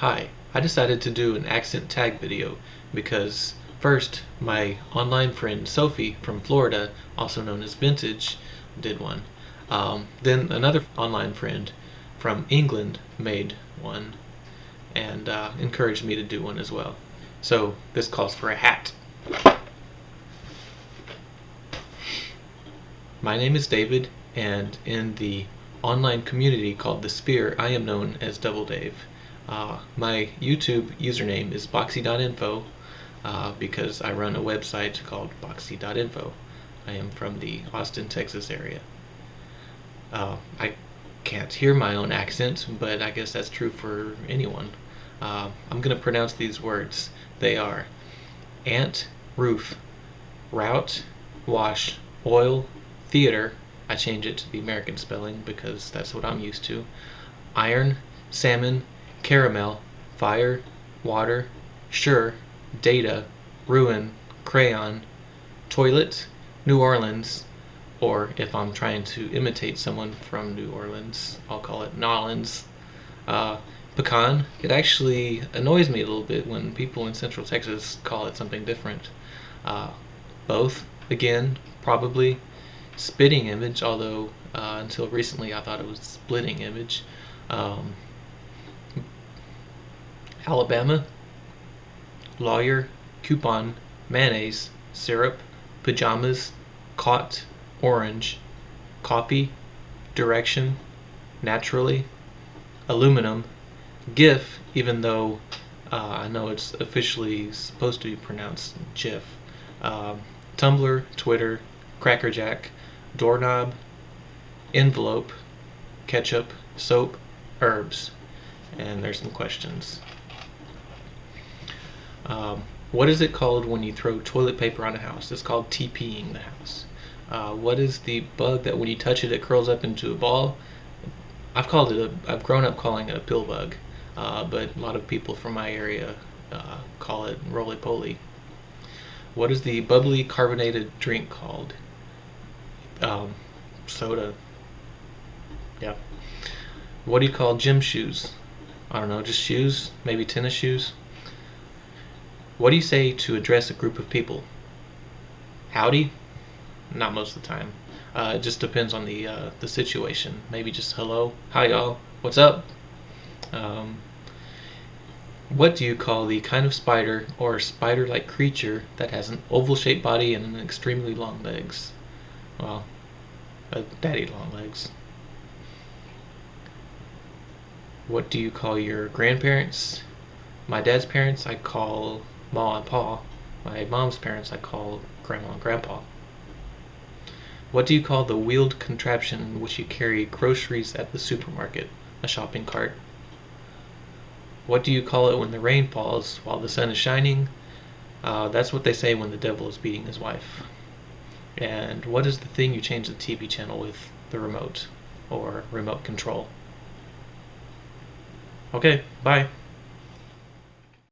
Hi, I decided to do an accent tag video because first my online friend Sophie from Florida, also known as Vintage, did one. Um, then another online friend from England made one and uh, encouraged me to do one as well. So this calls for a hat. My name is David and in the online community called The Spear, I am known as Double Dave. Uh, my YouTube username is boxy.info uh, because I run a website called boxy.info. I am from the Austin, Texas area. Uh, I can't hear my own accent, but I guess that's true for anyone. Uh, I'm going to pronounce these words. They are ant, roof, route, wash, oil, theater. I change it to the American spelling because that's what I'm used to. Iron, salmon, caramel, fire, water, sure, data, ruin, crayon, toilet, New Orleans, or if I'm trying to imitate someone from New Orleans, I'll call it Nolans. Uh, pecan, it actually annoys me a little bit when people in Central Texas call it something different. Uh, both, again, probably. Spitting image, although uh, until recently I thought it was splitting image. Um, Alabama, lawyer, coupon, mayonnaise, syrup, pajamas, caught, orange, coffee, direction, naturally, aluminum, GIF, even though uh, I know it's officially supposed to be pronounced GIF, uh, Tumblr, Twitter, Crackerjack, doorknob, envelope, ketchup, soap, herbs, and there's some questions. Um, what is it called when you throw toilet paper on a house? It's called TPing the house. Uh, what is the bug that when you touch it, it curls up into a ball? I've called it a, I've grown up calling it a pill bug, uh, but a lot of people from my area uh, call it roly-poly. What is the bubbly carbonated drink called? Um, soda. Yeah. What do you call gym shoes? I don't know, just shoes? Maybe tennis shoes? What do you say to address a group of people? Howdy? Not most of the time. Uh, it just depends on the uh, the situation. Maybe just hello, hi y'all, what's up? Um, what do you call the kind of spider or spider-like creature that has an oval-shaped body and extremely long legs? Well, uh, daddy long legs. What do you call your grandparents? My dad's parents I call Ma and Pa. My mom's parents I call Grandma and Grandpa. What do you call the wheeled contraption in which you carry groceries at the supermarket? A shopping cart. What do you call it when the rain falls while the sun is shining? Uh, that's what they say when the devil is beating his wife. And what is the thing you change the TV channel with? The remote or remote control. Okay, bye.